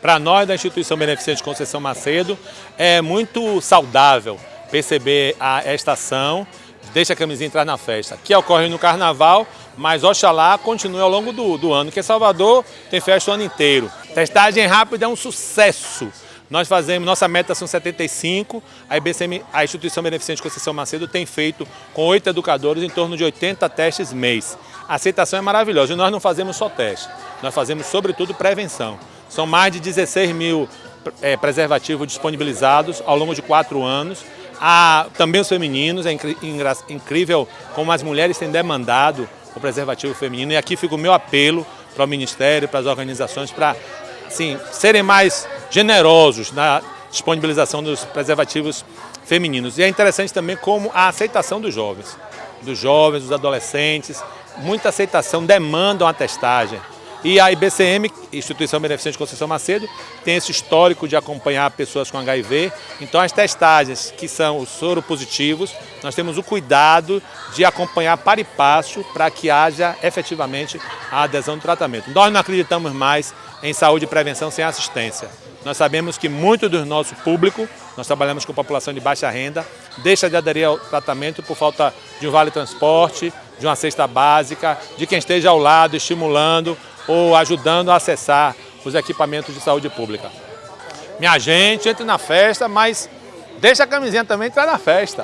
Para nós da Instituição Beneficente Conceição Macedo, é muito saudável perceber a estação Deixa a camisinha entrar na festa, que ocorre no Carnaval, mas Oxalá continue ao longo do, do ano, porque Salvador tem festa o ano inteiro. Testagem rápida é um sucesso. Nós fazemos, nossa meta são 75, a IBCM, a Instituição Beneficente Conceição Macedo tem feito com oito educadores em torno de 80 testes mês. A aceitação é maravilhosa e nós não fazemos só teste, nós fazemos sobretudo prevenção. São mais de 16 mil é, preservativos disponibilizados ao longo de quatro anos. Há também os femininos, é incrível como as mulheres têm demandado o preservativo feminino. E aqui fica o meu apelo para o Ministério, para as organizações, para assim, serem mais generosos na disponibilização dos preservativos femininos. E é interessante também como a aceitação dos jovens, dos jovens, dos adolescentes, muita aceitação, demandam a testagem. E a IBCM, Instituição Beneficente Conceição Macedo, tem esse histórico de acompanhar pessoas com HIV. Então as testagens, que são os soropositivos, nós temos o cuidado de acompanhar para e passo para que haja efetivamente a adesão do tratamento. Nós não acreditamos mais em saúde e prevenção sem assistência. Nós sabemos que muito do nosso público, nós trabalhamos com população de baixa renda, deixa de aderir ao tratamento por falta de um vale transporte, de uma cesta básica, de quem esteja ao lado estimulando ou ajudando a acessar os equipamentos de saúde pública. Minha gente, entre na festa, mas deixa a camisinha também entrar na festa.